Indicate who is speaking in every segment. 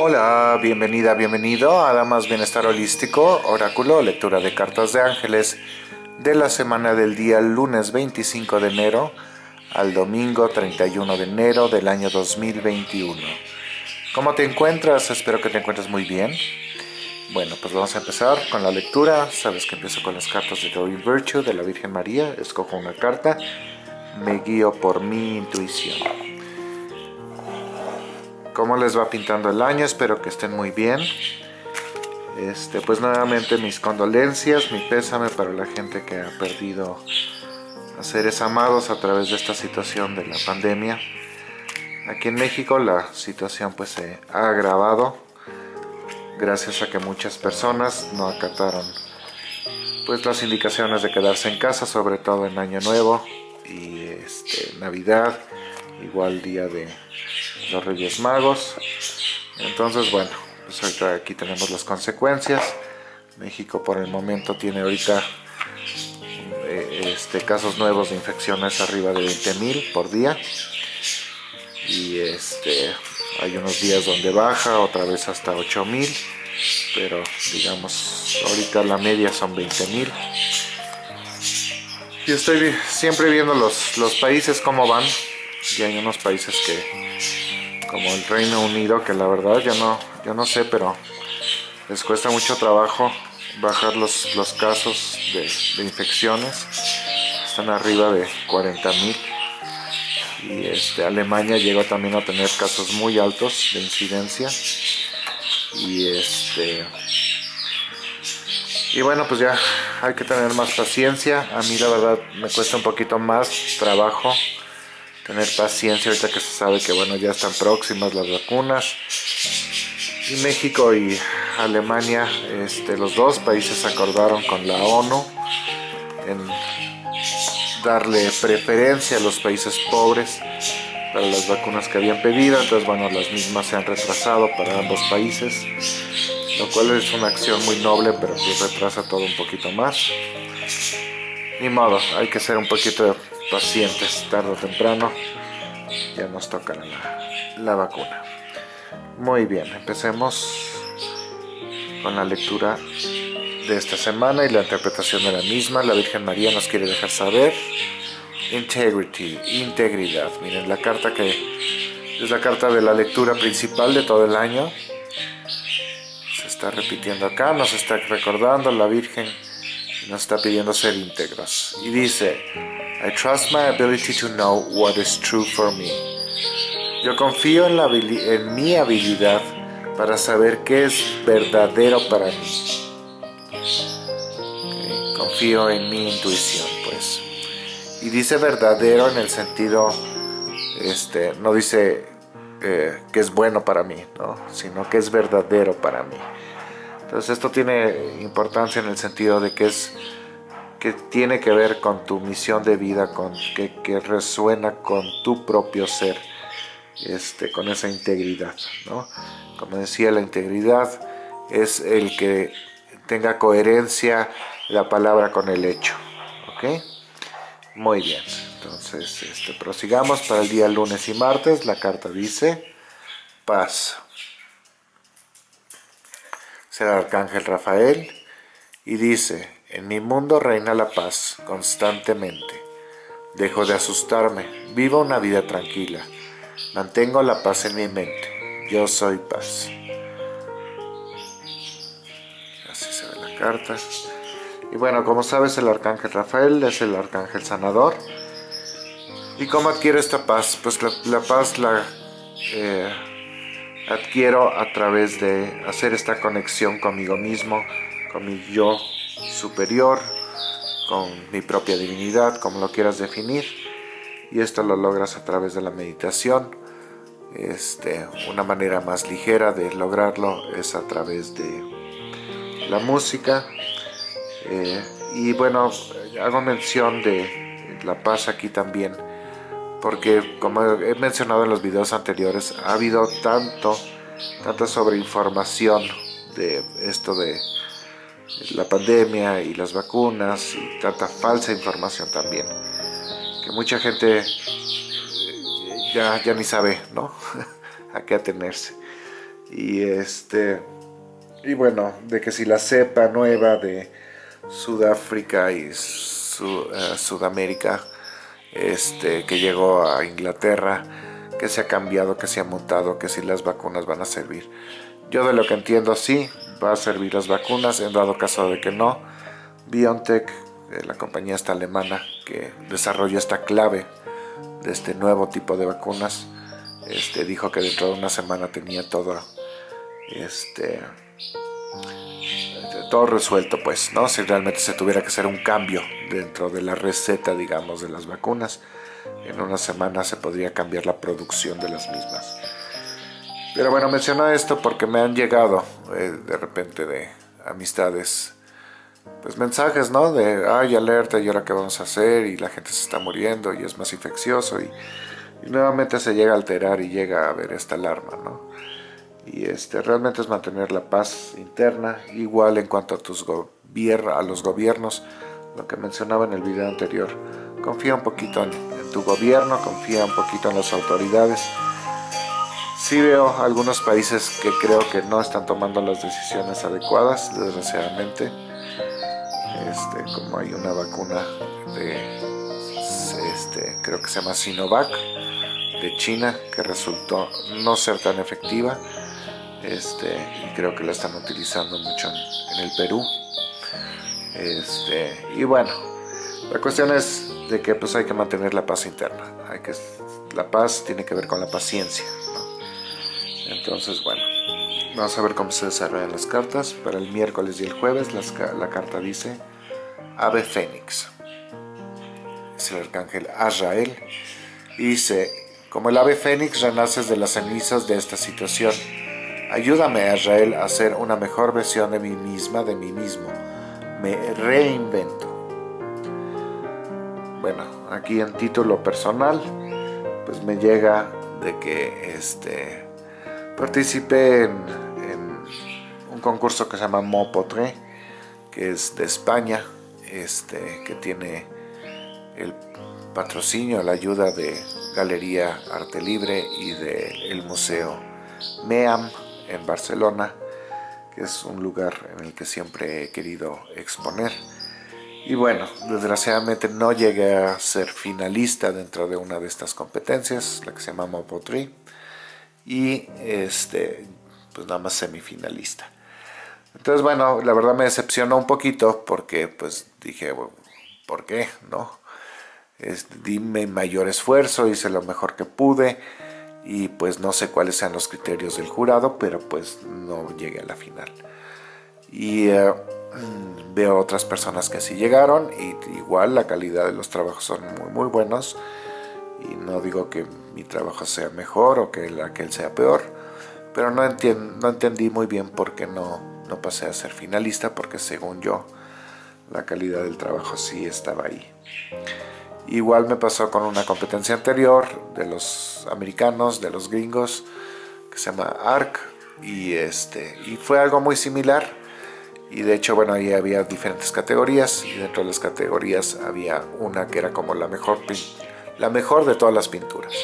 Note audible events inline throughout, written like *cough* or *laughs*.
Speaker 1: Hola, bienvenida, bienvenido a Damas Bienestar Holístico, Oráculo, lectura de cartas de ángeles de la semana del día lunes 25 de enero al domingo 31 de enero del año 2021. ¿Cómo te encuentras? Espero que te encuentres muy bien. Bueno, pues vamos a empezar con la lectura. Sabes que empiezo con las cartas de Doreen Virtue de la Virgen María. Escojo una carta. Me guío por mi intuición cómo les va pintando el año, espero que estén muy bien. Este, pues nuevamente mis condolencias, mi pésame para la gente que ha perdido a seres amados a través de esta situación de la pandemia. Aquí en México la situación pues se ha agravado gracias a que muchas personas no acataron pues las indicaciones de quedarse en casa, sobre todo en Año Nuevo y este, Navidad, igual día de los Reyes Magos. Entonces, bueno, pues ahorita aquí tenemos las consecuencias. México por el momento tiene ahorita eh, este, casos nuevos de infecciones arriba de 20.000 por día. Y este, hay unos días donde baja, otra vez hasta 8.000. Pero digamos, ahorita la media son 20.000. Y estoy siempre viendo los, los países cómo van. Y hay unos países que como el Reino Unido, que la verdad ya no, yo no sé, pero les cuesta mucho trabajo bajar los, los casos de, infecciones. Están arriba de 40.000 y este, Alemania llegó también a tener casos muy altos de incidencia. Y este y bueno pues ya hay que tener más paciencia. A mí la verdad me cuesta un poquito más trabajo tener paciencia ahorita que se sabe que bueno ya están próximas las vacunas. Y México y Alemania este, los dos países acordaron con la ONU en darle preferencia a los países pobres para las vacunas que habían pedido. Entonces bueno las mismas se han retrasado para ambos países lo cual es una acción muy noble pero pues retrasa todo un poquito más. Ni modo, hay que ser un poquito pacientes, tarde o temprano ya nos tocará la, vacuna. Muy bien, empecemos con la lectura de esta semana y la interpretación de la misma. La Virgen María nos quiere dejar saber integrity, integridad. Miren, la carta que es la carta de la lectura principal de todo el año. Se está repitiendo acá, nos está recordando la Virgen nos está pidiendo ser íntegros. Y dice, I trust my ability to know what is true for me. Yo confío en, la, en mi habilidad para saber qué es verdadero para mí. Confío en mi intuición, pues. Y dice verdadero en el sentido, este, no dice eh, que es bueno para mí, ¿no? sino que es verdadero para mí. Entonces esto tiene importancia en el sentido de que es que tiene que ver con tu misión de vida, con que, resuena con tu propio ser, este, con esa integridad. ¿no? Como decía, la integridad es el que tenga coherencia la palabra con el hecho. ¿ok? Muy bien, entonces este, prosigamos para el día lunes y martes. La carta dice paz el arcángel Rafael y dice, en mi mundo reina la paz constantemente. Dejo de asustarme, vivo una vida tranquila. Mantengo la paz en mi mente. Yo soy paz. Así se ve la carta. Y bueno, como sabes, el arcángel Rafael es el arcángel sanador. ¿Y cómo adquiero esta paz? Pues la, paz la eh, adquiero a través de hacer esta conexión conmigo mismo, con mi yo superior, con mi propia divinidad, como lo quieras definir. Y esto lo logras a través de la meditación. Este, una manera más ligera de lograrlo es a través de la música. Eh, y bueno, hago mención de la paz aquí también porque como he mencionado en los videos anteriores, ha habido tanto, tanta sobreinformación de esto de la pandemia y las vacunas y tanta falsa información también, que mucha gente eh, ya, ya ni sabe, ¿no? *laughs* a qué atenerse. Y este y bueno, de que si la cepa nueva de Sudáfrica y eh, Sudamérica este, que llegó a Inglaterra, que se ha cambiado, que se ha mutado, que si las vacunas van a servir. Yo de lo que entiendo sí, va a servir las vacunas, en dado caso de que no, BioNTech, eh, la compañía esta alemana que desarrolló esta clave de este nuevo tipo de vacunas, este, dijo que dentro de una semana tenía todo este, todo resuelto pues, ¿no? Si realmente se tuviera que hacer un cambio dentro de la receta, digamos, de las vacunas, en una semana se podría cambiar la producción de las mismas. Pero bueno, menciono esto porque me han llegado eh, de repente de amistades, pues mensajes, ¿no? De, ay, alerta, ¿y ahora qué vamos a hacer? Y la gente se está muriendo y es más infeccioso y, y nuevamente se llega a alterar y llega a haber esta alarma, ¿no? Y este, realmente es mantener la paz interna, igual en cuanto a, tus a los gobiernos, lo que mencionaba en el video anterior, confía un poquito en, tu gobierno, confía un poquito en las autoridades, sí veo algunos países que creo que no están tomando las decisiones adecuadas, desgraciadamente, este, como hay una vacuna de, este, creo que se llama Sinovac, de China, que resultó no ser tan efectiva, este, y creo que la están utilizando mucho en, el Perú. Este, y bueno, la cuestión es de que pues hay que mantener la paz interna. Hay que, la paz tiene que ver con la paciencia. Entonces, bueno, vamos a ver cómo se desarrollan las cartas. Para el miércoles y el jueves la carta dice Ave Fénix. Es el arcángel Azrael. Y dice, como el ave fénix renaces de las cenizas de esta situación Ayúdame, Israel, a ser una mejor versión de mí misma, de mí mismo. Me reinvento. Bueno, aquí en título personal, pues me llega de que este, participé en, un concurso que se llama Mopotre, que es de España, este, que tiene el patrocinio, la ayuda de Galería Arte Libre y del Museo MEAM en Barcelona, que es un lugar en el que siempre he querido exponer. Y bueno, desgraciadamente no llegué a ser finalista dentro de una de estas competencias, la que se llama Mopotri, y este, pues nada más semifinalista. Entonces bueno, la verdad me decepcionó un poquito porque pues dije, ¿por qué? ¿No? di mi mayor esfuerzo, hice lo mejor que pude, y pues no sé cuáles sean los criterios del jurado, pero pues no llegué a la final. Y eh, veo otras personas que sí llegaron y igual la calidad de los trabajos son muy muy buenos y no digo que mi trabajo sea mejor o que el, aquel sea peor, pero no, no entendí muy bien por qué no, no pasé a ser finalista porque según yo la calidad del trabajo sí estaba ahí. Igual me pasó con una competencia anterior de los americanos, de los gringos, que se llama ARC, y, este, y fue algo muy similar. Y de hecho, bueno, ahí había diferentes categorías, y dentro de las categorías había una que era como la mejor, la mejor de todas las pinturas.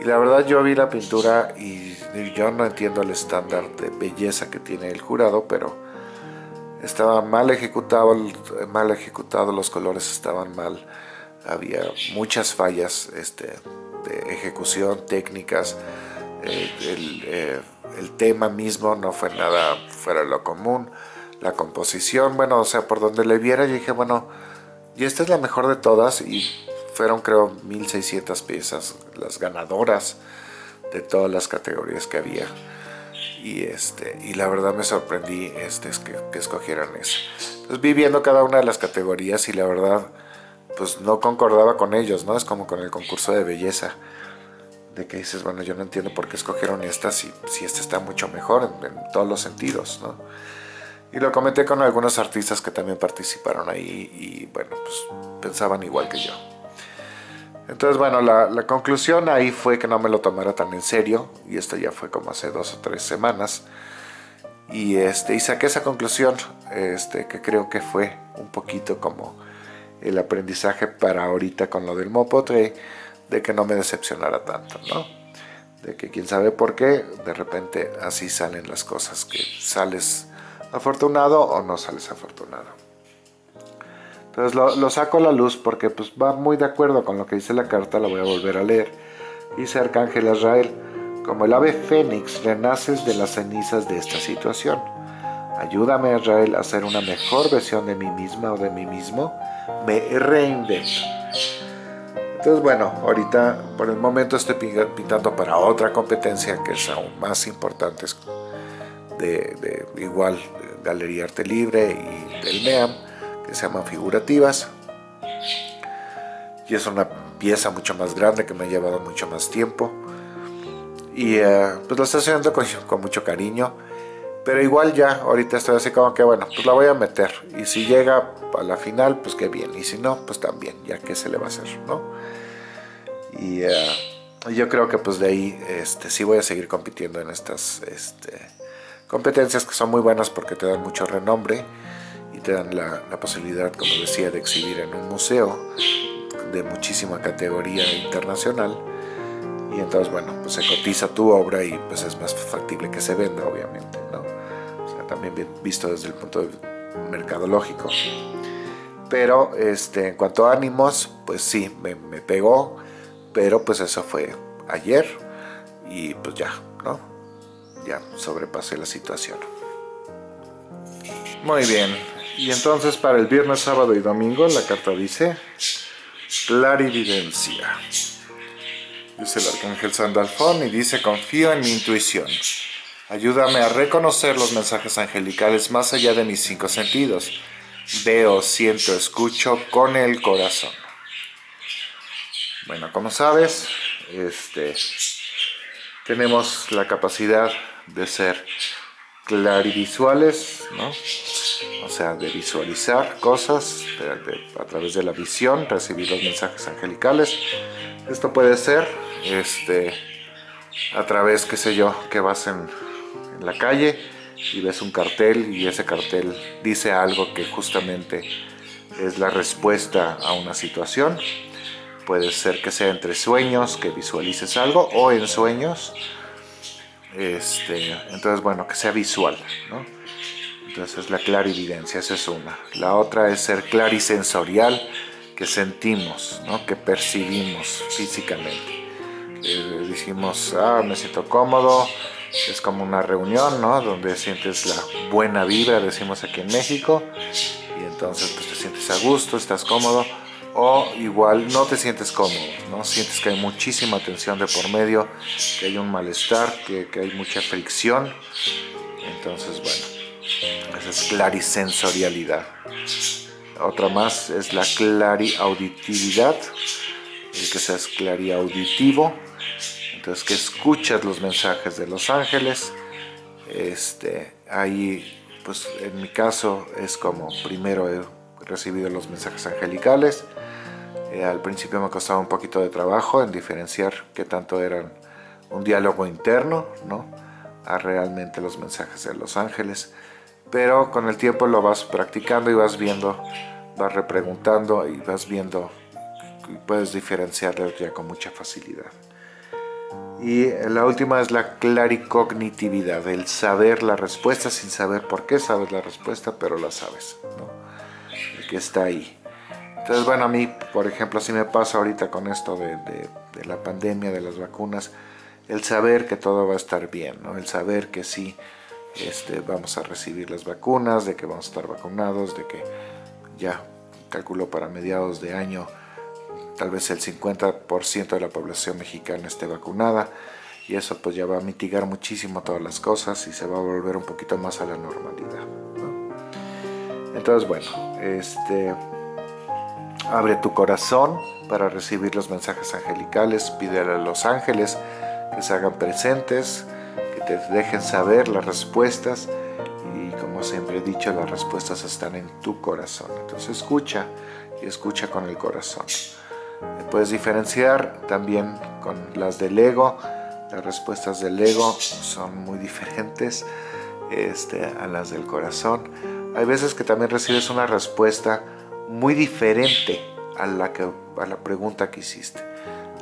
Speaker 1: Y la verdad yo vi la pintura y yo no entiendo el estándar de belleza que tiene el jurado, pero estaba mal ejecutado, mal ejecutado, los colores estaban mal había muchas fallas este, de ejecución, técnicas, eh, eh, el, tema mismo no fue nada fuera de lo común, la composición, bueno, o sea, por donde le viera yo dije, bueno, y esta es la mejor de todas y fueron creo 1600 piezas las ganadoras de todas las categorías que había. Y este y la verdad me sorprendí este, es que, que escogieran eso entonces vi viendo cada una de las categorías y la verdad pues no concordaba con ellos, ¿no? Es como con el concurso de belleza, de que dices, bueno, yo no entiendo por qué escogieron esta si, si esta está mucho mejor en, todos los sentidos, ¿no? Y lo comenté con algunos artistas que también participaron ahí y bueno, pues pensaban igual que yo. Entonces, bueno, la, conclusión ahí fue que no me lo tomara tan en serio, y esto ya fue como hace dos o tres semanas, y, este, y saqué esa conclusión, este, que creo que fue un poquito como el aprendizaje para ahorita con lo del Mopotre, de que no me decepcionara tanto, ¿no? de que quién sabe por qué, de repente así salen las cosas, que sales afortunado o no sales afortunado. Entonces lo, saco a la luz porque pues va muy de acuerdo con lo que dice la carta, la voy a volver a leer. Dice Arcángel Israel, como el ave fénix renaces de las cenizas de esta situación. Ayúdame Israel a ser una mejor versión de mí misma o de mí mismo. Me reinvento. Entonces bueno, ahorita por el momento estoy pintando para otra competencia que es aún más importante, de, igual Galería Arte Libre y del MEAM, que se llaman figurativas. Y es una pieza mucho más grande que me ha llevado mucho más tiempo. Y eh, pues lo estoy haciendo con, mucho cariño. Pero igual ya, ahorita estoy así como que bueno, pues la voy a meter. Y si llega a la final, pues qué bien. Y si no, pues también, ya que se le va a hacer, ¿no? Y eh, yo creo que pues de ahí este, sí voy a seguir compitiendo en estas este, Competencias que son muy buenas porque te dan mucho renombre y te dan la, posibilidad, como decía, de exhibir en un museo de muchísima categoría internacional y entonces bueno, pues se cotiza tu obra y pues es más factible que se venda obviamente, ¿no? También visto desde el punto de mercadológico. Pero este, en cuanto a ánimos, pues sí, me, me pegó, pero pues eso fue ayer y pues ya, ¿no? ya sobrepasé la situación. Muy bien, y entonces para el viernes, sábado y domingo la carta dice clarividencia. Dice el arcángel Sandalfón y dice confío en mi intuición. Ayúdame a reconocer los mensajes angelicales más allá de mis cinco sentidos. Veo, siento, escucho con el corazón. Bueno, como sabes, este, tenemos la capacidad de ser clarivisuales, ¿no? o sea, de visualizar cosas a través de la visión, recibir los mensajes angelicales. Esto puede ser este, a través, qué sé yo, que vas en, la calle y ves un cartel y ese cartel dice algo que justamente es la respuesta a una situación. Puede ser que sea entre sueños, que visualices algo, o en sueños, este, entonces, bueno, que sea visual, ¿no? Entonces la clarividencia, esa es una. La otra es ser clarisensorial, que sentimos, ¿no? que percibimos físicamente. Eh, decimos, ah, me siento cómodo, es como una reunión, ¿no? Donde sientes la buena vibra, decimos aquí en México, y entonces pues te sientes a gusto, estás cómodo o igual no te sientes cómodo, ¿no? sientes que hay muchísima tensión de por medio, que hay un malestar, que, hay mucha fricción, entonces bueno, esa es clarisensorialidad. Otra más es la clariauditividad, el que seas clariauditivo, entonces que escuchas los mensajes de los ángeles, este, ahí pues en mi caso es como primero he recibido los mensajes angelicales, eh, al principio me costaba un poquito de trabajo en diferenciar qué tanto eran un diálogo interno, ¿no? A realmente los mensajes de los ángeles. Pero con el tiempo lo vas practicando y vas viendo, vas repreguntando y vas viendo y puedes diferenciarlo ya con mucha facilidad. Y la última es la claricognitividad, el saber la respuesta sin saber por qué sabes la respuesta, pero la sabes, ¿no? Que está ahí. Entonces, bueno, a mí, por ejemplo, así me pasa ahorita con esto de, la pandemia, de las vacunas, el saber que todo va a estar bien, ¿no? El saber que sí este, vamos a recibir las vacunas, de que vamos a estar vacunados, de que ya calculo para mediados de año tal vez el 50% de la población mexicana esté vacunada y eso pues ya va a mitigar muchísimo todas las cosas y se va a volver un poquito más a la normalidad. Entonces bueno, este, Abre tu corazón para recibir los mensajes angelicales, pídele a los ángeles que se hagan presentes, que te dejen saber las respuestas y como siempre he dicho, las respuestas están en tu corazón. Entonces escucha y escucha con el corazón. Puedes diferenciar también con las del ego, las respuestas del ego son muy diferentes este, a las del corazón. Hay veces que también recibes una respuesta muy diferente a la, que, a la pregunta que hiciste.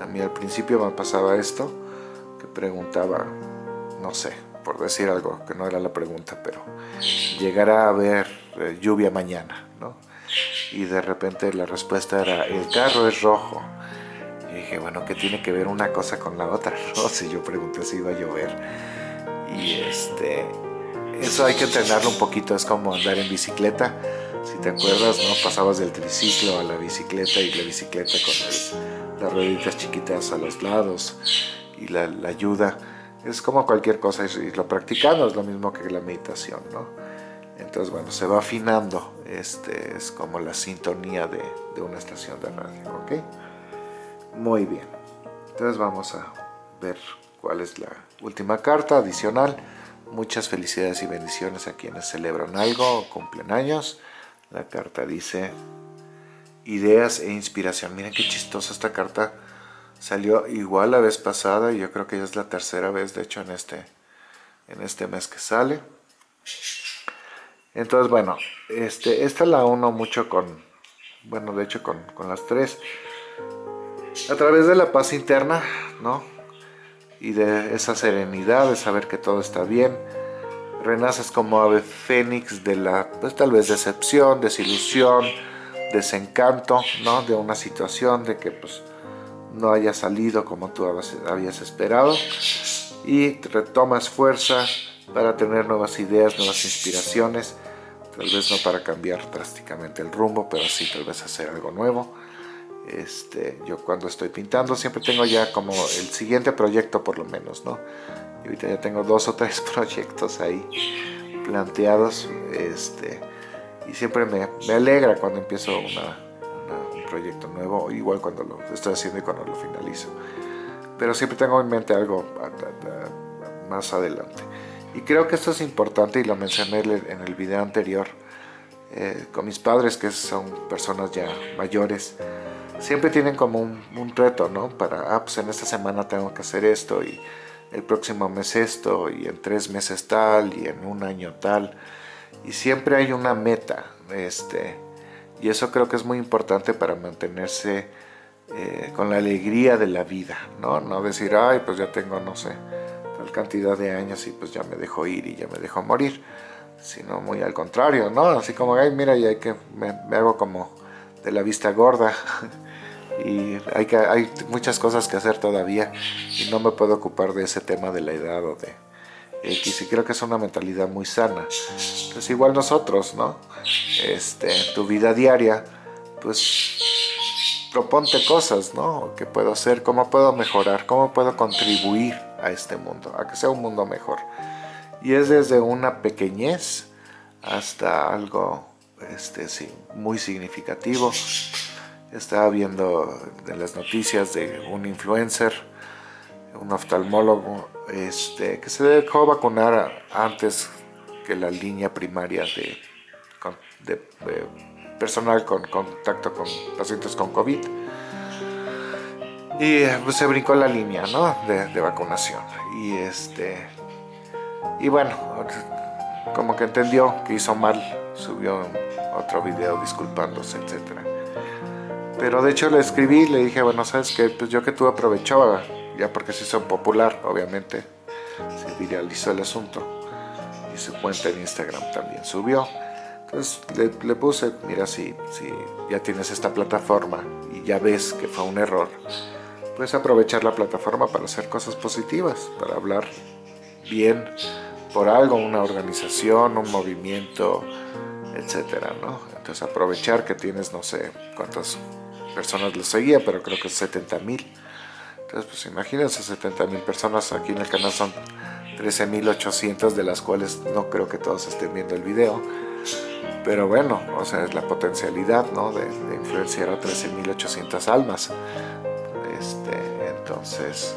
Speaker 1: A mí al principio me pasaba esto, que preguntaba, no sé, por decir algo que no era la pregunta, pero llegará a haber eh, lluvia mañana. Y de repente la respuesta era, el carro es rojo. Y dije, bueno, ¿qué tiene que ver una cosa con la otra? *laughs* No sé, yo pregunté si iba a llover. Y este, eso hay que entrenarlo un poquito, es como andar en bicicleta. Si te acuerdas, ¿no? Pasabas del triciclo a la bicicleta y la bicicleta con las rueditas chiquitas a los lados y la, la ayuda es como cualquier cosa y lo practicando es lo mismo que la meditación, ¿no? Entonces, bueno, se va afinando, este es como la sintonía de, una estación de radio, ¿ok? Muy bien, entonces vamos a ver cuál es la última carta adicional. Muchas felicidades y bendiciones a quienes celebran algo o cumplen años. La carta dice ideas e inspiración. Miren qué chistosa esta carta Salió igual la vez pasada y yo creo que ya es la tercera vez, de hecho, en este, en este mes que sale. Entonces, bueno, este, esta la uno mucho con, bueno, de hecho con, con las tres. A través de la paz interna, ¿no? Y de esa serenidad, de saber que todo está bien. Renaces como ave fénix de la, pues tal vez decepción, desilusión, desencanto, ¿no? De una situación de que, pues, no haya salido como tú habías esperado y retomas fuerza para tener nuevas ideas, nuevas inspiraciones, tal vez no para cambiar drásticamente el rumbo, pero sí tal vez hacer algo nuevo. Este, yo cuando estoy pintando siempre tengo ya como el siguiente proyecto por lo menos, ¿no? Y ahorita ya tengo dos o tres *laughs* proyectos ahí planteados, este, y siempre me, me alegra cuando empiezo una, proyecto nuevo, igual cuando lo estoy haciendo y cuando lo finalizo. Pero siempre tengo en mente algo más adelante. Y creo que esto es importante y lo mencioné en el video anterior eh, con mis padres que son personas ya mayores. Siempre tienen como un, reto, ¿no? Para, ah, pues en esta semana tengo que hacer esto y el próximo mes esto y en tres meses tal y en un año tal. Y siempre hay una meta, este, y eso creo que es muy importante para mantenerse eh, con la alegría de la vida, ¿no? No decir, ay, pues ya tengo, no sé, cantidad de años y pues ya me dejo ir y ya me dejo morir, sino muy al contrario, ¿no? Así como, ay, mira, y hay que, me, hago como de la vista gorda *laughs* y hay, que, hay muchas cosas que hacer todavía y no me puedo ocupar de ese tema de la edad o de X y creo que es una mentalidad muy sana. Pues igual nosotros, ¿no? Este, tu vida diaria, pues proponte cosas, ¿no? ¿Qué puedo hacer? ¿Cómo puedo mejorar? ¿Cómo puedo contribuir a este mundo? A que sea un mundo mejor. Y es desde una pequeñez hasta algo este, muy significativo. Estaba viendo en las noticias de un influencer, un oftalmólogo, este, que se dejó vacunar antes que la línea primaria de de, personal con contacto con pacientes con COVID. Y pues, se brincó la línea ¿no? de, vacunación. Y, este, y bueno, como que entendió que hizo mal, subió otro video disculpándose, etc. Pero de hecho le escribí, le dije, bueno, sabes que pues yo que tú aprovechaba, ya porque se hizo popular, obviamente, se viralizó el asunto. Y su cuenta en Instagram también subió. Entonces le, puse, mira, si, si ya tienes esta plataforma y ya ves que fue un error, puedes aprovechar la plataforma para hacer cosas positivas, para hablar bien por algo, una organización, un movimiento, etcétera, ¿no? Entonces aprovechar que tienes, no sé cuántas personas lo seguía, pero creo que 70 mil. Entonces, pues imagínense 70 mil personas, aquí en el canal son 13.800, de las cuales no creo que todos estén viendo el video pero bueno, o sea, es la potencialidad ¿no? de, influenciar a 13.800 almas. Este, entonces,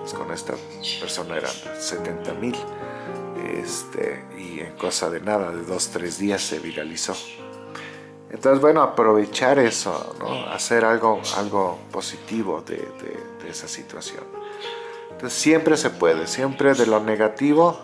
Speaker 1: pues con esta persona eran 70.000 este, y en cosa de nada, de dos, tres días se viralizó. Entonces, bueno, aprovechar eso, ¿no? hacer algo, algo positivo de, de esa situación. Entonces, siempre se puede, siempre de lo negativo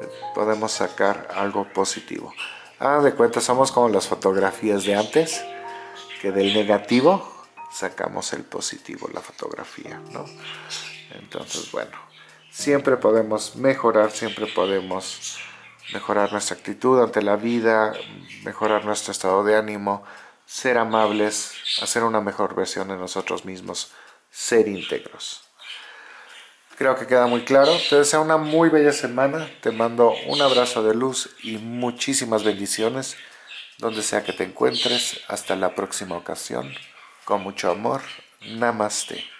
Speaker 1: eh, podemos sacar algo positivo. Ah, de cuenta somos como las fotografías de antes, que del negativo sacamos el positivo, la fotografía, ¿no? Entonces, bueno, siempre podemos mejorar, siempre podemos mejorar nuestra actitud ante la vida, mejorar nuestro estado de ánimo, ser amables, hacer una mejor versión de nosotros mismos, ser íntegros. Creo que queda muy claro. Te deseo una muy bella semana. Te mando un abrazo de luz y muchísimas bendiciones donde sea que te encuentres. Hasta la próxima ocasión. Con mucho amor. Namaste.